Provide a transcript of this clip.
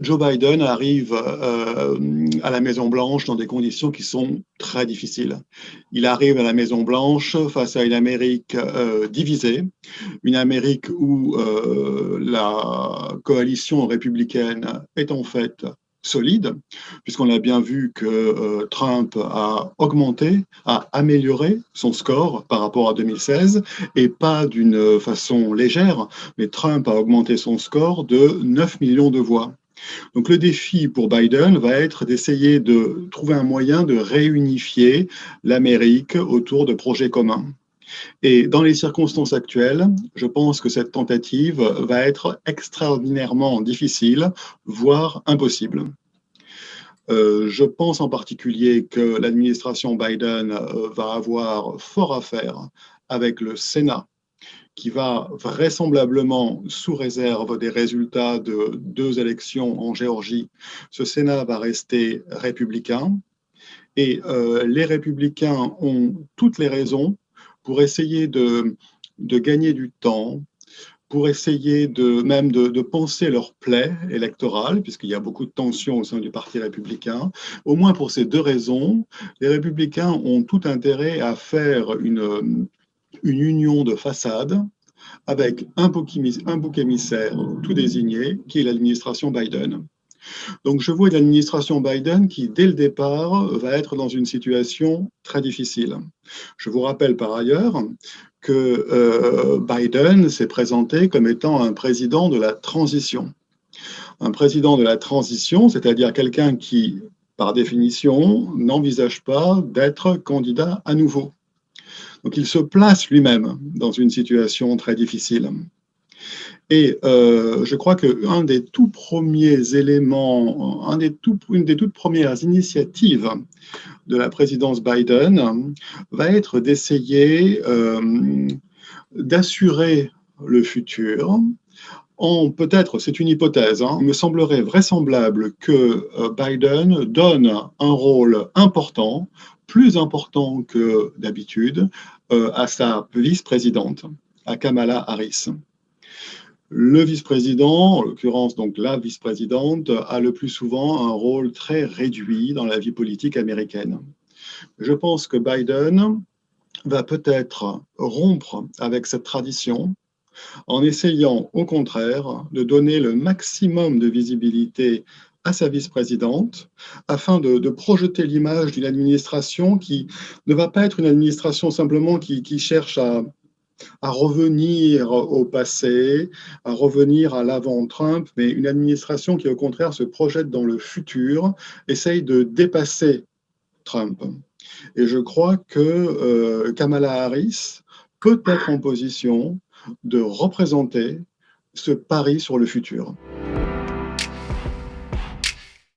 Joe Biden arrive euh, à la Maison-Blanche dans des conditions qui sont très difficiles. Il arrive à la Maison-Blanche face à une Amérique euh, divisée, une Amérique où euh, la coalition républicaine est en fait solide, puisqu'on a bien vu que Trump a augmenté, a amélioré son score par rapport à 2016, et pas d'une façon légère, mais Trump a augmenté son score de 9 millions de voix. Donc le défi pour Biden va être d'essayer de trouver un moyen de réunifier l'Amérique autour de projets communs. Et dans les circonstances actuelles, je pense que cette tentative va être extraordinairement difficile, voire impossible. Euh, je pense en particulier que l'administration Biden euh, va avoir fort à faire avec le Sénat, qui va vraisemblablement, sous réserve des résultats de deux élections en Géorgie, ce Sénat va rester républicain. Et euh, les républicains ont toutes les raisons pour essayer de, de gagner du temps, pour essayer de même de, de penser leur plaie électorale, puisqu'il y a beaucoup de tensions au sein du Parti républicain. Au moins pour ces deux raisons, les républicains ont tout intérêt à faire une, une union de façade avec un bouc, émissaire tout désigné, qui est l'administration Biden. Donc je vois une administration Biden qui, dès le départ, va être dans une situation très difficile. Je vous rappelle par ailleurs que euh, Biden s'est présenté comme étant un président de la transition. Un président de la transition, c'est-à-dire quelqu'un qui, par définition, n'envisage pas d'être candidat à nouveau. Donc il se place lui-même dans une situation très difficile. Et euh, je crois qu'un des tout premiers éléments, une des toutes premières initiatives de la présidence Biden va être d'essayer euh, d'assurer le futur peut-être, c'est une hypothèse, hein, il me semblerait vraisemblable que euh, Biden donne un rôle important, plus important que d'habitude, à sa vice-présidente, à Kamala Harris. Le vice-président, en l'occurrence donc la vice-présidente, a le plus souvent un rôle très réduit dans la vie politique américaine. Je pense que Biden va peut-être rompre avec cette tradition en essayant au contraire de donner le maximum de visibilité à sa vice-présidente afin de, projeter l'image d'une administration qui ne va pas être une administration simplement qui cherche à revenir au passé, à revenir à l'avant-Trump, mais une administration qui, au contraire, se projette dans le futur, essaye de dépasser Trump. Et je crois que euh, Kamala Harris peut être en position de représenter ce pari sur le futur.